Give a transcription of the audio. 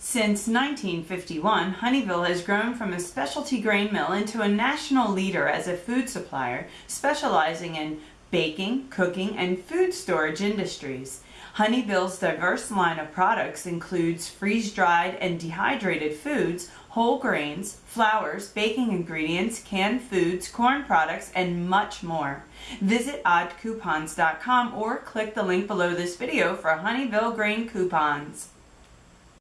Since 1951, Honeyville has grown from a specialty grain mill into a national leader as a food supplier, specializing in baking, cooking, and food storage industries. Honeyville's diverse line of products includes freeze-dried and dehydrated foods, whole grains, flours, baking ingredients, canned foods, corn products, and much more. Visit oddcoupons.com or click the link below this video for Honeyville grain coupons.